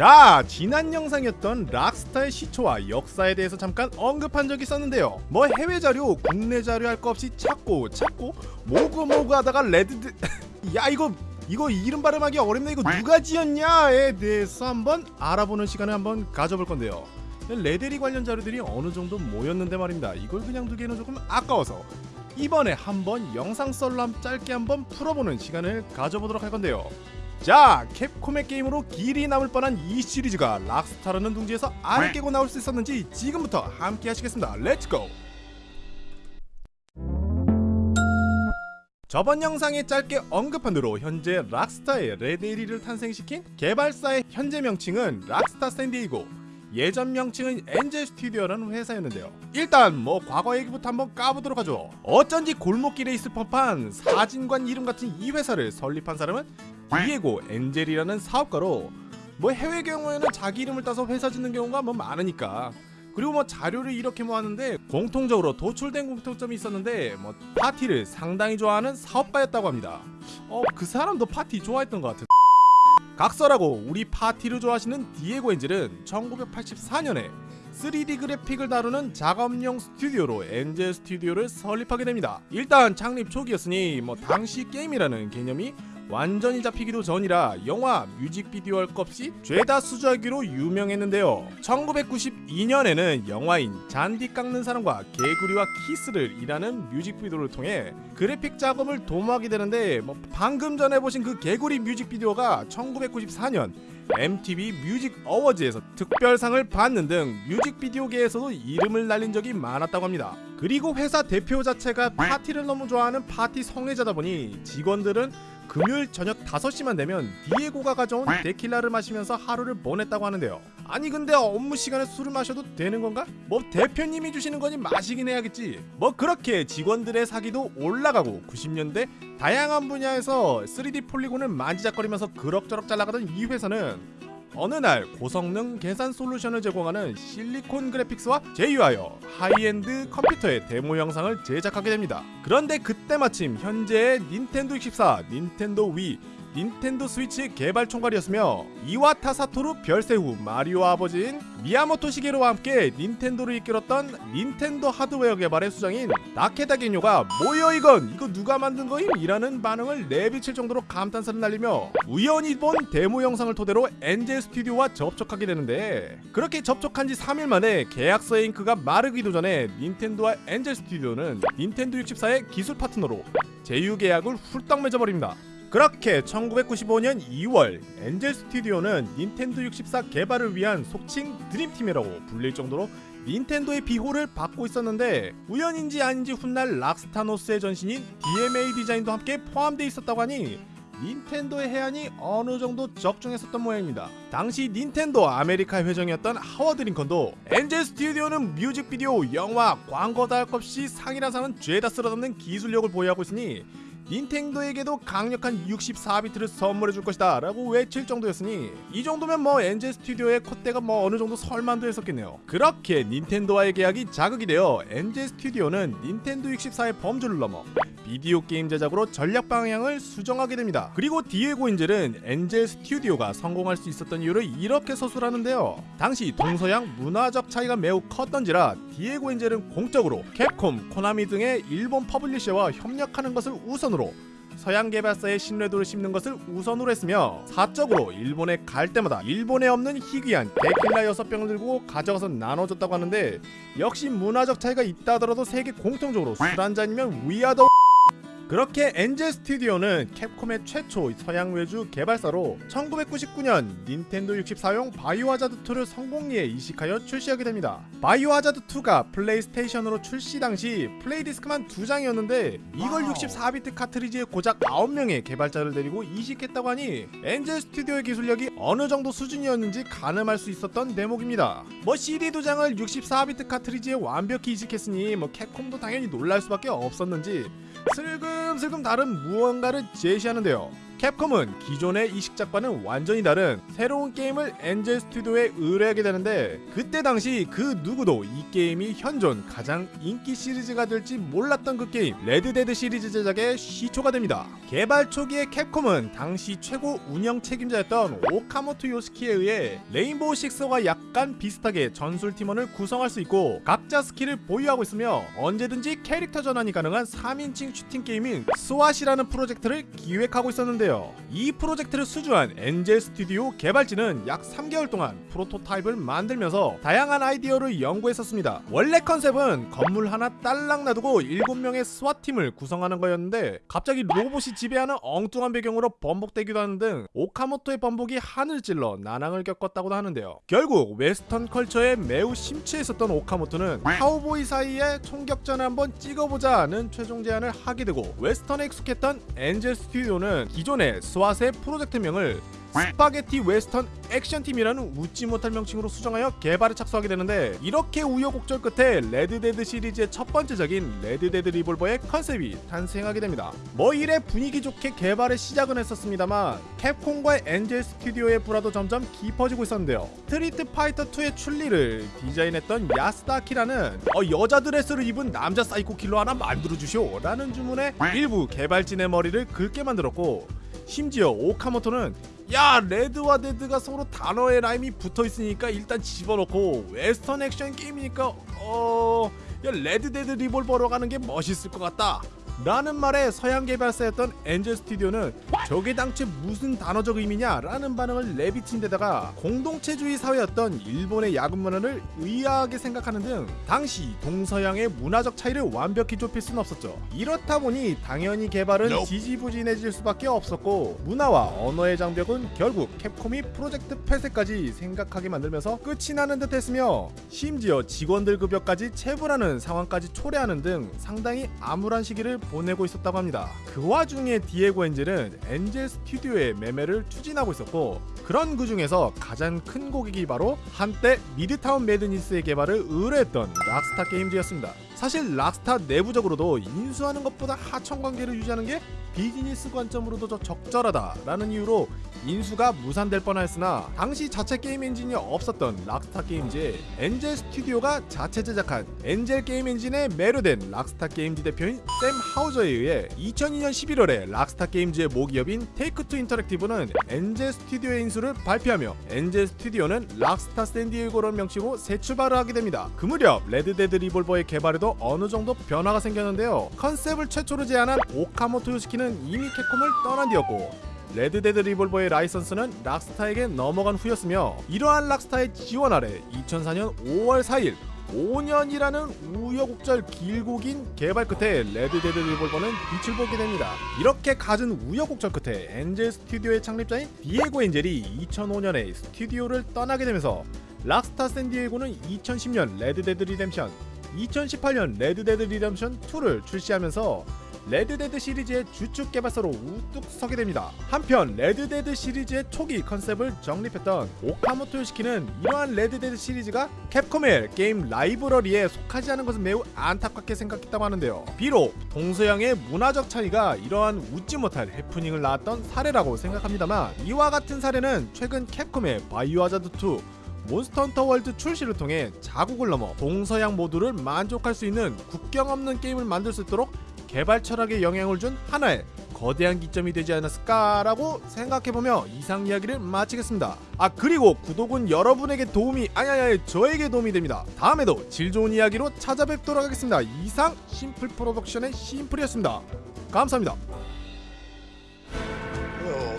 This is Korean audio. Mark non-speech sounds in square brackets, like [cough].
자 지난 영상이었던 락스타의 시초와 역사에 대해서 잠깐 언급한 적이 있었는데요. 뭐 해외 자료 국내 자료 할 거 없이 찾고 찾고 모구 모구 하다가 레드 [laughs] 야 이거 이거 이름 발음하기 어렵네. 이거 누가 지었냐에 대해서 한번 알아보는 시간을 한번 가져볼 건데요. 레데리 관련 자료들이 어느 정도 모였는데 말입니다. 이걸 그냥 두기에는 조금 아까워서 이번에 한번 영상 한 짧게 한번 풀어보는 시간을 가져보도록 할 건데요 자 캡콤의 게임으로 길이 남을 뻔한 이 시리즈가 락스타라는 둥지에서 알 깨고 나올 수 있었는지 지금부터 함께 하시겠습니다. Let's go 저번 영상에 짧게 언급한 대로 현재 락스타의 레데리를 탄생시킨 개발사의 현재 명칭은 락스타 샌디에이고 예전 명칭은 엔젤 스튜디오라는 회사였는데요. 일단 뭐 과거 얘기부터 한번 까보도록 하죠. 어쩐지 골목길에 있을 법한 사진관 이름 같은 이 회사를 설립한 사람은 디에고 엔젤이라는 사업가로 뭐 해외 경우에는 자기 이름을 따서 회사 짓는 경우가 뭐 많으니까 그리고 뭐 자료를 이렇게 모았는데 공통적으로 도출된 공통점이 있었는데 뭐 파티를 상당히 좋아하는 사업가였다고 합니다 어 그 사람도 파티 좋아했던 것 같은 각설하고 우리 파티를 좋아하시는 디에고 엔젤은 1984년에 3D 그래픽을 다루는 작업용 스튜디오로 엔젤 스튜디오를 설립하게 됩니다. 일단 창립 초기였으니 뭐 당시 게임이라는 개념이 완전히 잡히기도 전이라 영화, 뮤직비디오 할 것 없이 죄다 수주하기로 유명했는데요. 1992년에는 영화인 잔디 깎는 사람과 개구리와 키스를 이라는 뮤직비디오를 통해 그래픽 작업을 도모하게 되는데 뭐 방금 전에 보신 그 개구리 뮤직비디오가 1994년 MTV 뮤직 어워즈에서 특별상을 받는 등 뮤직비디오계에서도 이름을 날린 적이 많았다고 합니다. 그리고 회사 대표 자체가 파티를 너무 좋아하는 파티 성애자다 보니 직원들은 금요일 저녁 5시만 되면 디에고가 가져온 데킬라를 마시면서 하루를 보냈다고 하는데요. 아니 근데 업무 시간에 술을 마셔도 되는 건가? 뭐 대표님이 주시는 거니 마시긴 해야겠지. 뭐 그렇게 직원들의 사기도 올라가고 90년대 다양한 분야에서 3D 폴리곤을 만지작거리면서 그럭저럭 잘 나가던 이 회사는 어느 날 고성능 계산 솔루션을 제공하는 실리콘 그래픽스와 제휴하여 하이엔드 컴퓨터의 데모 영상을 제작하게 됩니다. 그런데 그때 마침 현재의 닌텐도 64, 닌텐도 위, 닌텐도 스위치 개발 총괄이었으며 이와타 사토루 별세 후 마리오 아버지인 미야모토 시게루와 함께 닌텐도를 이끌었던 닌텐도 하드웨어 개발의 수장인 나케다 게뇨가 뭐여 이건 이거 누가 만든 거임? 이라는 반응을 내비칠 정도로 감탄사를 날리며 우연히 본 데모 영상을 토대로 엔젤 스튜디오와 접촉하게 되는데 그렇게 접촉한 지 3일 만에 계약서의 잉크가 마르기도 전에 닌텐도와 엔젤 스튜디오는 닌텐도 64의 기술 파트너로 제휴 계약을 훌떡 맺어버립니다. 그렇게 1995년 2월 엔젤 스튜디오는 닌텐도 64 개발을 위한 속칭 드림팀이라고 불릴 정도로 닌텐도의 비호를 받고 있었는데 우연인지 아닌지 훗날 락스타 노스의 전신인 DMA 디자인도 함께 포함되어 있었다고 하니 닌텐도의 혜안이 어느 정도 적중했었던 모양입니다. 당시 닌텐도 아메리카 회장이었던 하워드 링컨도 엔젤 스튜디오는 뮤직비디오, 영화, 광고 다 할 것 없이 상이라 상은 죄다 쓸어담는 기술력을 보유하고 있으니 닌텐도에게도 강력한 64비트를 선물해 줄 것이다 라고 외칠 정도였으니 이 정도면 뭐 엔젤 스튜디오의 콧대가 뭐 어느 정도 설만도 했었겠네요. 그렇게 닌텐도와의 계약이 자극이 되어 엔젤 스튜디오는 닌텐도 64의 범주를 넘어 비디오 게임 제작으로 전략 방향을 수정하게 됩니다. 그리고 디에고 인젤은 엔젤 스튜디오가 성공할 수 있었던 이유를 이렇게 서술하는데요. 당시 동서양 문화적 차이가 매우 컸던지라 디에고 인젤은 공적으로 캡콤, 코나미 등의 일본 퍼블리셔와 협력하는 것을 우선으로 서양 개발사의 신뢰도를 심는 것을 우선으로 했으며 사적으로 일본에 갈 때마다 일본에 없는 희귀한 데킬라 6병을 들고 가져가서 나눠줬다고 하는데 역시 문화적 차이가 있다 하더라도 세계 공통적으로 술 한잔이면 we are the 그렇게 엔젤 스튜디오는 캡콤의 최초 서양 외주 개발사로 1999년 닌텐도 64용 바이오하자드 2를 성공리에 이식하여 출시하게 됩니다. 바이오하자드 2가 플레이스테이션으로 출시 당시 플레이디스크만 두 장이었는데 이걸 64비트 카트리지에 고작 9명의 개발자를 데리고 이식했다고 하니 엔젤 스튜디오의 기술력이 어느 정도 수준이었는지 가늠할 수 있었던 대목입니다. 뭐 CD 두 장을 64비트 카트리지에 완벽히 이식했으니 뭐 캡콤도 당연히 놀랄 수밖에 없었는지 슬금슬금 다른 무언가를 제시하는데요. 캡콤은 기존의 이식작과는 완전히 다른 새로운 게임을 엔젤 스튜디오에 의뢰하게 되는데 그때 당시 그 누구도 이 게임이 현존 가장 인기 시리즈가 될지 몰랐던 그 게임 레드데드 시리즈 제작의 시초가 됩니다. 개발 초기에 캡콤은 당시 최고 운영 책임자였던 오카모토 요시키에 의해 레인보우 식스와 약간 비슷하게 전술 팀원을 구성할 수 있고 각자 스킬을 보유하고 있으며 언제든지 캐릭터 전환이 가능한 3인칭 슈팅 게임인 SWAT이라는 프로젝트를 기획하고 있었는데요. 이 프로젝트를 수주한 엔젤 스튜디오 개발진은 약 3개월 동안 프로토타입을 만들면서 다양한 아이디어를 연구했었습니다. 원래 컨셉은 건물 하나 딸랑 놔두고 7명의 SWAT 팀을 구성하는 거였는데 갑자기 로봇이 지배하는 엉뚱한 배경으로 번복되기도 하는 등 오카모토의 번복이 하늘 찔러 난항을 겪었다고도 하는데요. 결국 western culture에 매우 심취했었던 오카모토는 카우보이 사이에 총격전을 한번 찍어보자 는 최종 제안을 하게 되고 웨스턴에 익숙했던 엔젤 스튜디오는 기존 의 스왓의 프로젝트명을 스파게티 웨스턴 액션팀이라는 웃지 못할 명칭으로 수정하여 개발에 착수하게 되는데 이렇게 우여곡절 끝에 레드데드 시리즈의 첫 번째작인 레드데드 리볼버의 컨셉이 탄생하게 됩니다. 뭐 이래 분위기 좋게 개발의 시작은 했었습니다만 캡콤과의 엔젤 스튜디오의 불화도 점점 깊어지고 있었는데요. 스트리트 파이터 2의 춘리를 디자인했던 야스다 아키라는 어, 여자 드레스를 입은 남자 사이코 킬러 하나 만들어주시오 라는 주문에 일부 개발진의 머리를 긁게 만들었고 심지어 오카모토는 야 Red와 Dead가 서로 단어의 라임이 붙어 있으니까 일단 집어넣고 웨스턴 액션 게임이니까 어... 야 레드 데드 리볼버로 가는 게 멋있을 것 같다 라는 말에 서양 개발사였던 엔젤 스튜디오는 저게 당최 무슨 단어적 의미냐 라는 반응을 내비친 데다가 공동체주의 사회였던 일본의 야근 문화를 의아하게 생각하는 등 당시 동서양의 문화적 차이를 완벽히 좁힐 수는 없었죠. 이렇다 보니 당연히 개발은 지지부진해질 수밖에 없었고 문화와 언어의 장벽은 결국 캡콤이 프로젝트 폐쇄까지 생각하게 만들면서 끝이 나는 듯 했으며 심지어 직원들 급여까지 체불하는 상황까지 초래하는 등 상당히 암울한 시기를 보내고 있었다고 합니다. 그 와중에 디에고 엔젤은 엔젤 스튜디오의 매매를 추진하고 있었고 그런 그 중에서 가장 큰 고객이 바로 한때 미드타운 매드니스의 개발을 의뢰했던 락스타 게임즈였습니다. 사실 락스타 내부적으로도 인수하는 것보다 하청 관계를 유지하는 게 비즈니스 관점으로도 더 적절하다라는 이유로 인수가 무산될 뻔하였으나 당시 자체 게임 엔진이 없었던 락스타 게임즈에 엔젤 스튜디오가 자체 제작한 엔젤 게임 엔진에 매료된 락스타 게임즈 대표인 샘 하우저에 의해 2002년 11월에 락스타 게임즈의 모기업인 테이크투 인터랙티브는 엔젤 스튜디오의 인수를 발표하며 엔젤 스튜디오는 락스타 샌디에고라는 명칭으로 새 출발을 하게 됩니다. 그 무렵 레드데드 리볼버의 개발에도 어느 정도 변화가 생겼는데요. 컨셉을 최초로 제안한 오카모토 요시키는 이미 캡콤을 떠난 뒤였고 레드데드 리볼버의 라이선스는 락스타에게 넘어간 후였으며 이러한 락스타의 지원 아래 2004년 5월 4일 5년이라는 우여곡절 길고 긴 개발 끝에 레드데드 리볼버는 빛을 보게 됩니다. 이렇게 갖은 우여곡절 끝에 엔젤 스튜디오의 창립자인 디에고 엔젤이 2005년에 스튜디오를 떠나게 되면서 락스타 샌디에고는 2010년 레드데드 리뎀션 2018년 레드데드 리뎀션 2를 출시하면서 레드데드 시리즈의 주축 개발사로 우뚝 서게 됩니다. 한편 레드데드 시리즈의 초기 컨셉을 정립했던 오카모토 요시키는 이러한 레드데드 시리즈가 캡콤의 게임 라이브러리에 속하지 않은 것은 매우 안타깝게 생각했다고 하는데요. 비록 동서양의 문화적 차이가 이러한 웃지 못할 해프닝을 낳았던 사례라고 생각합니다만 이와 같은 사례는 최근 캡콤의 바이오하자드 2 몬스터 헌터 월드 출시를 통해 자국을 넘어 동서양 모두를 만족할 수 있는 국경 없는 게임을 만들 수 있도록 개발 철학에 영향을 준 하나의 거대한 기점이 되지 않았을까라고 생각해보며 이상 이야기를 마치겠습니다. 아 그리고 구독은 여러분에게 도움이 아니 아니 아니 저에게 도움이 됩니다. 다음에도 질 좋은 이야기로 찾아뵙도록 하겠습니다. 이상 심플 프로덕션의 심플이었습니다. 감사합니다. Hello,